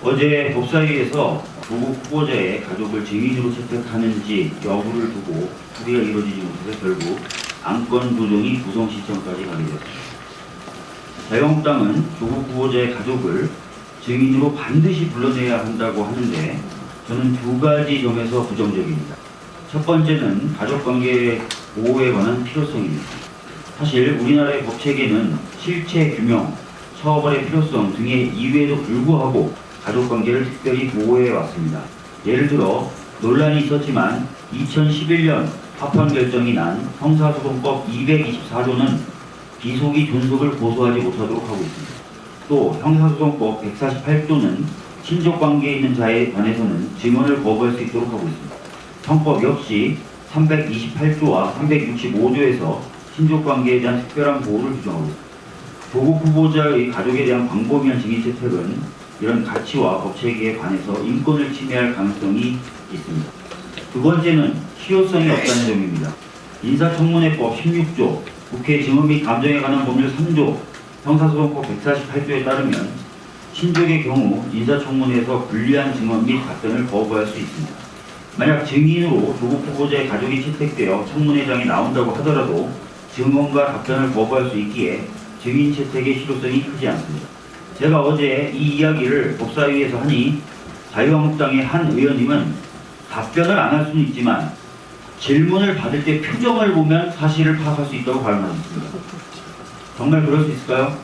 어제 법사위에서 조국 후보자의 가족을 증인으로 채택하는지 여부를 두고 합의가 이루어지지 못해서 결국 안건 조정이 구성 시점까지 가게 되었습니다. 자유한국당은 조국 후보자의 가족을 증인으로 반드시 불러내야 한다고 하는데 저는 두 가지 점에서 부정적입니다. 첫 번째는 가족관계 보호에 관한 필요성입니다. 사실 우리나라의 법체계는 실체 규명, 처벌의 필요성 등의 이유에도 불구하고 가족관계를 특별히 보호해 왔습니다. 예를 들어 논란이 있었지만 2011년 파판 결정이 난 형사소송법 224조는 비속이 존속을 고소하지 못하도록 하고 있습니다. 또 형사소송법 148조는 친족관계에 있는 자에 관해서는 증언을 거부할 수 있도록 하고 있습니다. 형법 역시 328조와 365조에서 친족관계에 대한 특별한 보호를 규정하고 있습니다. 조국 후보자의 가족에 대한 광범위한 증인 채택은 이런 가치와 법체계에 관해서 인권을 침해할 가능성이 있습니다. 두 번째는 실효성이 없다는 점입니다. 인사청문회법 16조, 국회 증언 및 감정에 관한 법률 3조, 형사소송법 148조에 따르면 친족의 경우 인사청문회에서 불리한 증언 및 답변을 거부할 수 있습니다. 만약 증인으로 조국 후보자의 가족이 채택되어 청문회장에 나온다고 하더라도 증언과 답변을 거부할 수 있기에 증인 채택의 실효성이 크지 않습니다. 제가 어제 이 이야기를 법사위에서 하니 자유한국당의 한 의원님은 답변을 안 할 수는 있지만 질문을 받을 때 표정을 보면 사실을 파악할 수 있다고 발언하셨습니다. 정말 그럴 수 있을까요?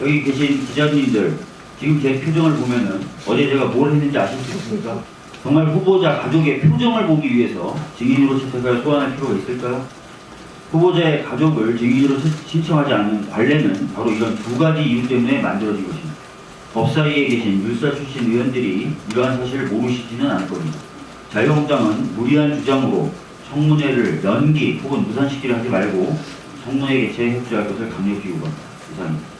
여기 계신 기자님들 지금 제 표정을 보면은 어제 제가 뭘 했는지 아실 수 있습니까? 정말 후보자 가족의 표정을 보기 위해서 증인으로 채택할 소환할 필요가 있을까요? 후보자의 가족을 증인으로 신- 신청하지 않는 관례는 바로 이런 두 가지 이유 때문에 만들어진 것입니다. 법사위에 계신 율사 출신 의원들이 이러한 사실을 모르시지는 않을 겁니다. 자유한국당은 무리한 주장으로 청문회를 연기 혹은 무산시키려 하지 말고 청문회 개최에 협조할 것을 강력히 요구합니다. 이상입니다.